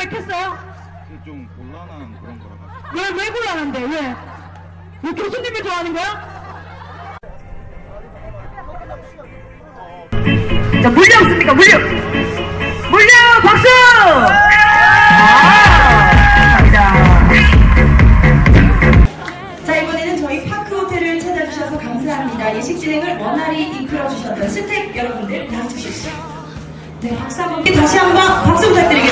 했어요? 좀 곤란한 그런 거라 왜, 왜 곤란한데? 왜? 왜 교수님을 좋아하는 거야? 자, 물려 없습니까? 물려! 물려! 박수! 아, 감사합니다. 자 이번에는 저희 파크 호텔을 찾아주셔서 감사합니다. 예식 진행을 원활히 이끌어주셨던 스택 여러분들 나와주십시오. 네, 박수 한번 다시 한번 박수 부탁드리겠습니다.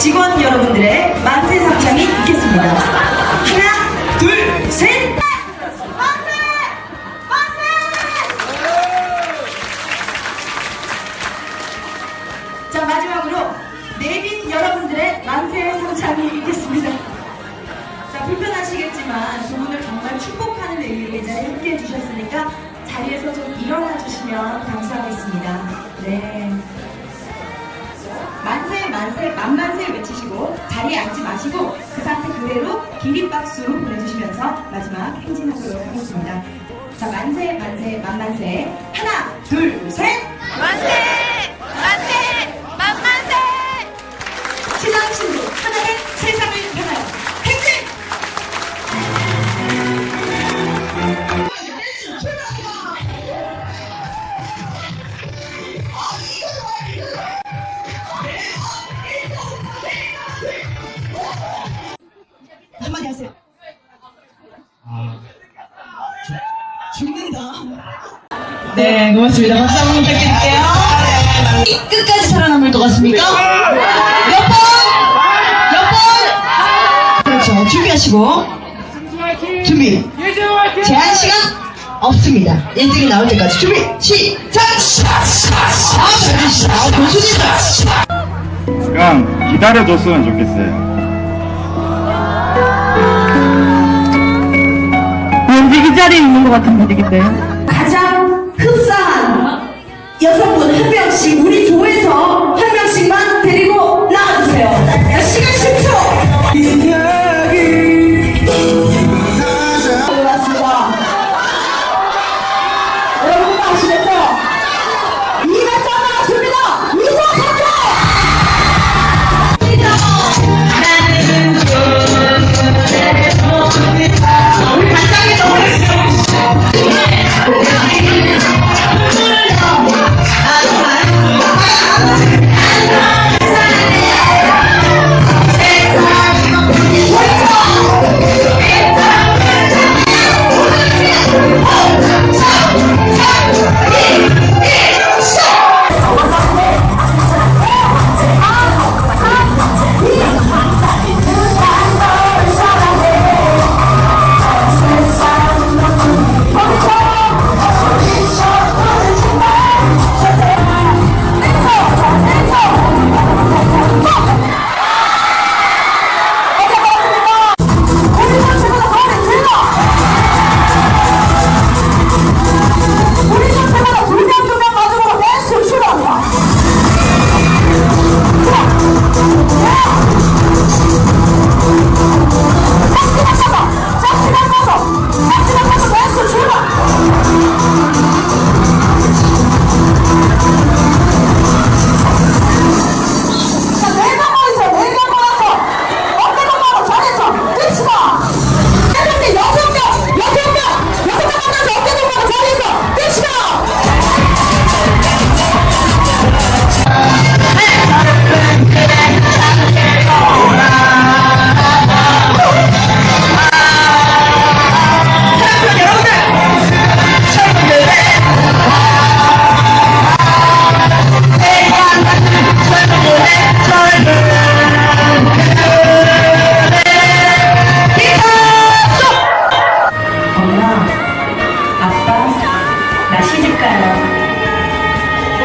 직원 여러분들의 만세 상장이 있겠습니다. 하나, 둘, 셋! 만세! 만세! 자 마지막으로 내빈 여러분들의 만세 상장이 있겠습니다. 자 불편하시겠지만 두 분을 정말 축복하는 의미로 이 자리에 함께 해 주셨으니까 자리에서 좀 일어나 주시면 감사하겠습니다. 네. 만세 만세 만만 마시고 그 상태 그대로 기립박수 보내주시면서 마지막 행진하도록 하겠습니다. 자 만세 만세 만만세 하나 둘 셋 만세! 만세! 만만세! 신랑 신부 하나는 세상을 한마디 하세요. 죽는다. 네, 고맙습니다. 박수 한번 부탁드릴게요. 끝까지 살아남을 것 같습니까? 몇 번? 몇 번? 그렇죠. 준비하시고. 준비. 제한 시간 없습니다. 1등이 나올 때까지 준비. 시작! 아, 잘해주시다. 아, 교수님. 그냥 기다려줬으면 좋겠어요 왠지 이 자리에 있는 것 같은 분위기인데요. 가장 흡사한 여성분 한 명씩 우리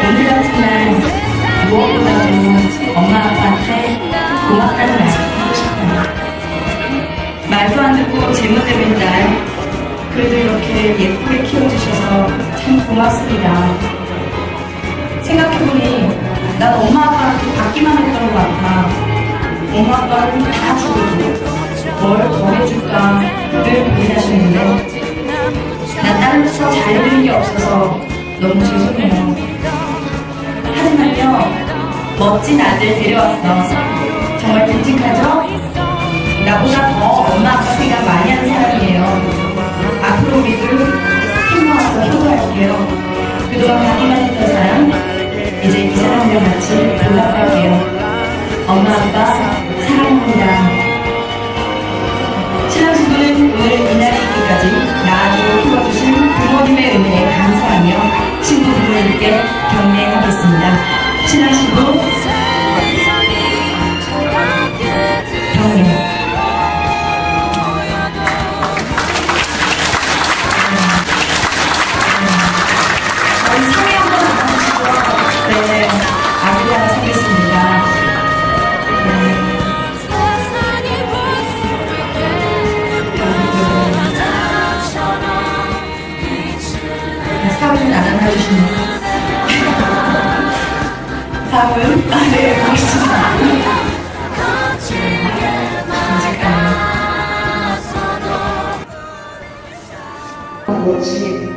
오늘 같은 날 무엇보다도 엄마 아빠한테 고맙다는 말씀 하고 싶어요. 말도 안 듣고 제모되는 딸, 그래도 이렇게 예쁘게 키워주셔서 참 고맙습니다. 생각해보니 난 엄마 아빠한테 받기만 했던 것 같아. 엄마 아빠는 다 주고 뭘 더 해줄까 늘 고민하시는데 나 딸로서 잘해드린 게 없어서 너무 죄송해요. 하지만요, 멋진 아들 데려왔어. 정말 듬직하죠? 나보다 더 엄마 아빠 생각 많이 하는 사람이에요. 앞으로 우리도 힘 모아서 효도할게요. 그동안 가기만 했 신부 경례.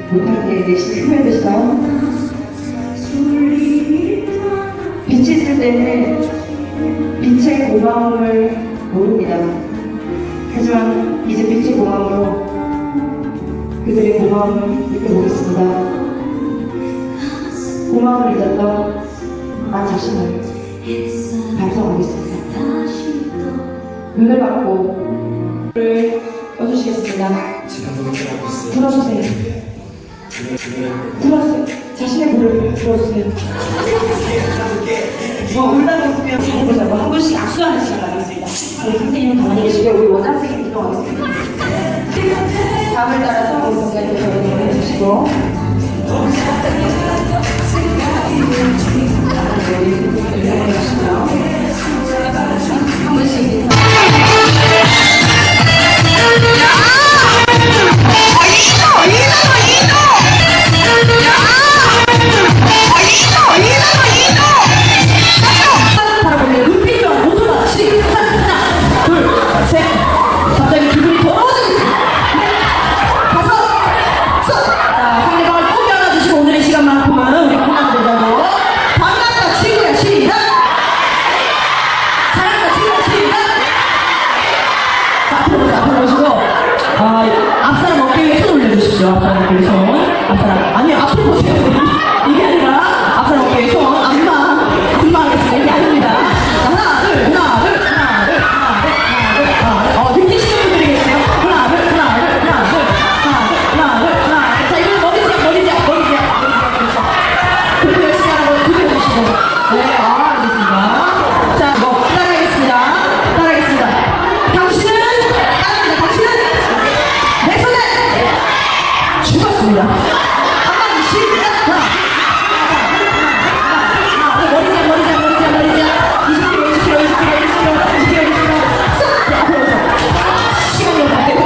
멋지 못하게 내심을 표현해주세요. 빛이 있을 때는 빛의 고마움을 모릅니다. 하지만 이제 빛의 고마움으로 그들의 고마움을 느껴보겠습니다. 고마움을 잊었던 나 자신을 반성하겠습니다. 눈을 감고 불을 꺼주시겠습니다. 들어주세요. 들어주세요. 자신의 불을 들어주세요. 뭐 울다가 웃으면 잘해보자고 한 분씩 악수하는 시간 가겠습니다. 우리 선생님은 가만히 계시고 우리 원장 선생님 이동하겠습니다. 다음을 따라서 우리 선생님 저를 해주시고 자 앞으로 보세요 앞으로 보시고 아, 앞사람 어깨 위에 손 올려주십시오. 앞사람 어깨 위에 손. 앞사람. 아니 앞으로 보세요 감사합니다.